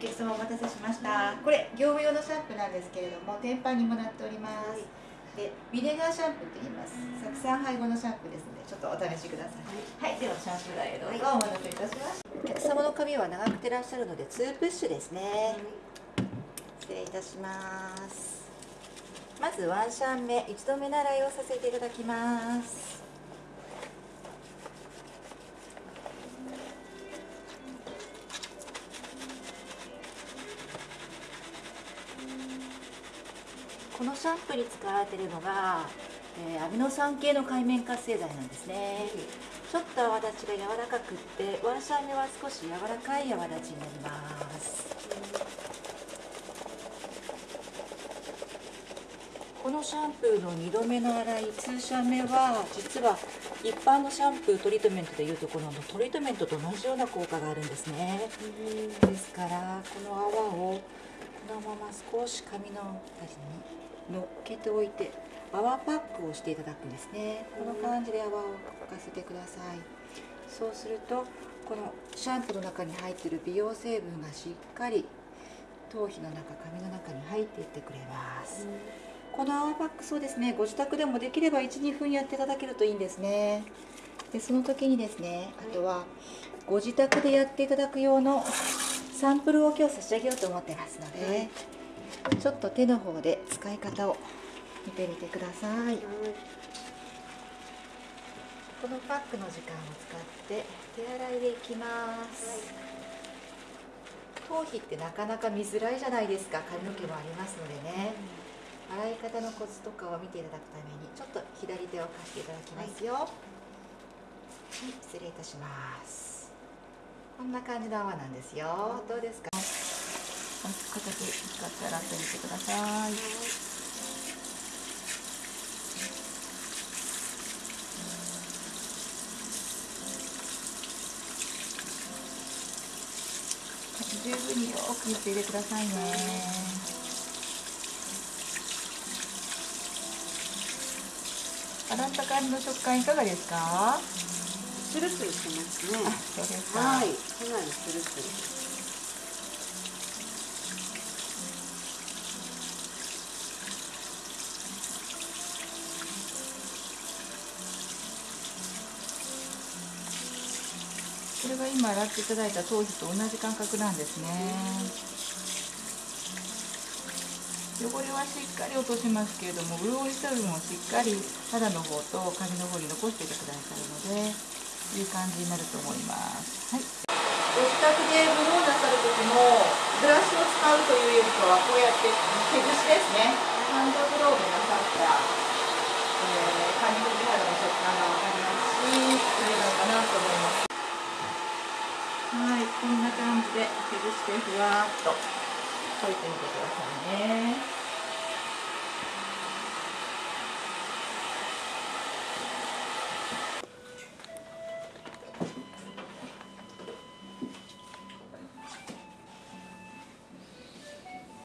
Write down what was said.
お客様お待たせしました。これ業務用のシャンプーなんですけれども天板にもなっております。でビネガーシャンプーと言います。酢酸配合のシャンプーですのでちょっとお試しください。はい、ではシャンプー台へどうぞお待たせいたしました。お客様の髪は長くてらっしゃるので2プッシュですね。失礼いたします。まずワンシャン目一度目習いをさせていただきます。このシャンプーに使われているのが、えー、アミノ酸系の界面活性剤なんですね、ちょっと泡立ちが柔らかくってワンシャン目は少し柔らかい泡立ちになります。このシャンプーの2度目の洗い2シャン目は実は一般のシャンプートリートメントでいうところのトリートメントと同じような効果があるんですね。ですからこの泡をこのまま少し髪の辺りに乗っけておいて泡パックをしていただくんですね。この感じで泡をかせてください。そうするとこのシャンプーの中に入っている美容成分がしっかり頭皮の中髪の中に入っていってくれます、この泡パックそうですね。ご自宅でもできれば12分やっていただけるといいんですね。でその時にですねあとはご自宅でやっていただく用のサンプルを今日差し上げようと思ってますので、ちょっと手の方で使い方を見てみてください、このパックの時間を使って手洗いでいきます、頭皮ってなかなか見づらいじゃないですか。髪の毛もありますのでね、洗い方のコツとかを見ていただくためにちょっと左手を貸していただきますよ、はい、失礼いたしますこんな感じの泡なんですよどうですか？片手使って洗ってみてください。十分によく言って入れてくださいね。洗った感じの食感いかがですか？スルスルしてますね。はい、かなりスルスル。これが今洗ってい。ただい。た頭皮と同じ感覚なんですね汚れはしっかり落としますけれども潤い。成分をしっかり肌の方と髪の方に残してい。てくださるのでいい感じになると思います。はい。ご自宅でブローなさる時もブラシを使うというよりかはこうやって手ぐしですね。ハンドブローでなさった、えー、髪の毛肌の食感が分かりますしそれなのかなと思います。はい。こんな感じで手ぐしてふわっと溶いてみてくださいね